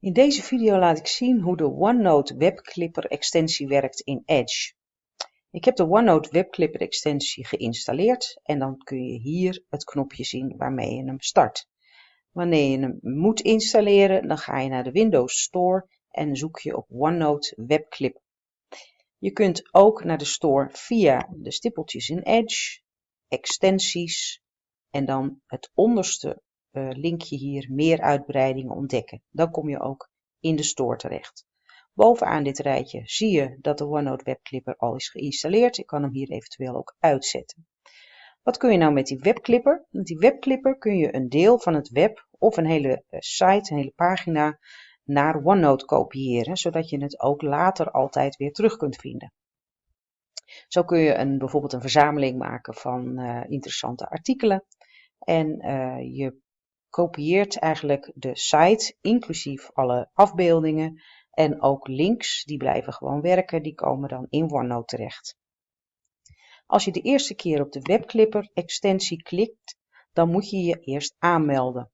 In deze video laat ik zien hoe de OneNote webclipper extensie werkt in Edge. Ik heb de OneNote webclipper extensie geïnstalleerd en dan kun je hier het knopje zien waarmee je hem start. Wanneer je hem moet installeren, dan ga je naar de Windows Store en zoek je op OneNote webclipper. Je kunt ook naar de store via de stippeltjes in Edge, extensies en dan het onderste linkje hier meer uitbreidingen ontdekken. Dan kom je ook in de store terecht. Bovenaan dit rijtje zie je dat de OneNote webclipper al is geïnstalleerd. Ik kan hem hier eventueel ook uitzetten. Wat kun je nou met die webclipper? Met die webclipper kun je een deel van het web of een hele eh, site, een hele pagina naar OneNote kopiëren, zodat je het ook later altijd weer terug kunt vinden. Zo kun je een, bijvoorbeeld een verzameling maken van uh, interessante artikelen en je kopieert eigenlijk de site, inclusief alle afbeeldingen en ook links, die blijven gewoon werken, die komen dan in OneNote terecht. Als je de eerste keer op de webclipper extensie klikt, dan moet je je eerst aanmelden.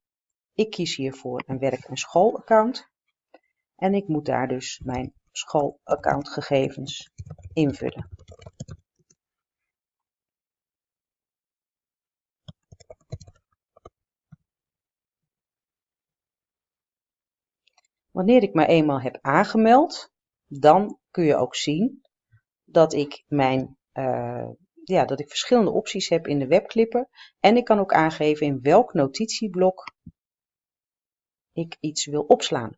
Ik kies hiervoor een werk- en schoolaccount en ik moet daar dus mijn schoolaccountgegevens invullen. Wanneer ik me eenmaal heb aangemeld, dan kun je ook zien dat ik, mijn, uh, ja, dat ik verschillende opties heb in de webclipper. En ik kan ook aangeven in welk notitieblok ik iets wil opslaan.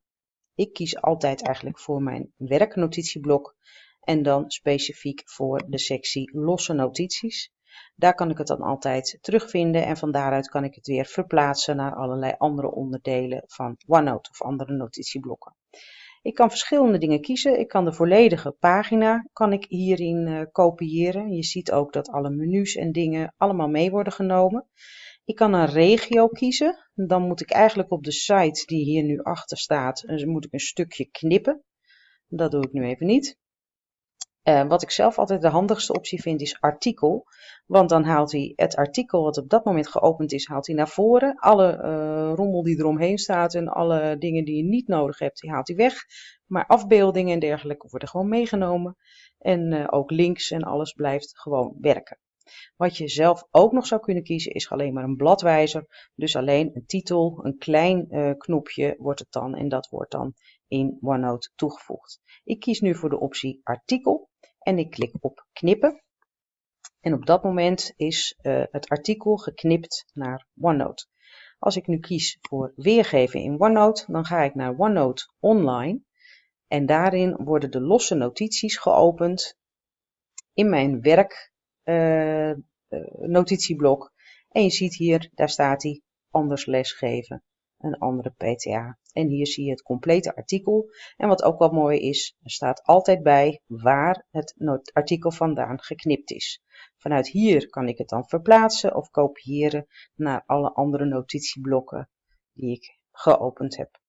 Ik kies altijd eigenlijk voor mijn werknotitieblok en dan specifiek voor de sectie losse notities. Daar kan ik het dan altijd terugvinden en van daaruit kan ik het weer verplaatsen naar allerlei andere onderdelen van OneNote of andere notitieblokken. Ik kan verschillende dingen kiezen. Ik kan de volledige pagina kan ik hierin uh, kopiëren. Je ziet ook dat alle menus en dingen allemaal mee worden genomen. Ik kan een regio kiezen. Dan moet ik eigenlijk op de site die hier nu achter staat, dus moet ik een stukje knippen. Dat doe ik nu even niet. Uh, wat ik zelf altijd de handigste optie vind is artikel. Want dan haalt hij het artikel wat op dat moment geopend is, haalt hij naar voren. Alle uh, rommel die eromheen staat en alle dingen die je niet nodig hebt, die haalt hij weg. Maar afbeeldingen en dergelijke worden gewoon meegenomen. En uh, ook links en alles blijft gewoon werken. Wat je zelf ook nog zou kunnen kiezen is alleen maar een bladwijzer. Dus alleen een titel, een klein knopje wordt het dan en dat wordt dan in OneNote toegevoegd. Ik kies nu voor de optie artikel en ik klik op knippen. En op dat moment is uh, het artikel geknipt naar OneNote. Als ik nu kies voor weergeven in OneNote, dan ga ik naar OneNote Online. En daarin worden de losse notities geopend in mijn werk uh, notitieblok. En je ziet hier, daar staat hij, anders lesgeven een andere PTA. En hier zie je het complete artikel. En wat ook wel mooi is, er staat altijd bij waar het artikel vandaan geknipt is. Vanuit hier kan ik het dan verplaatsen of kopiëren naar alle andere notitieblokken die ik geopend heb.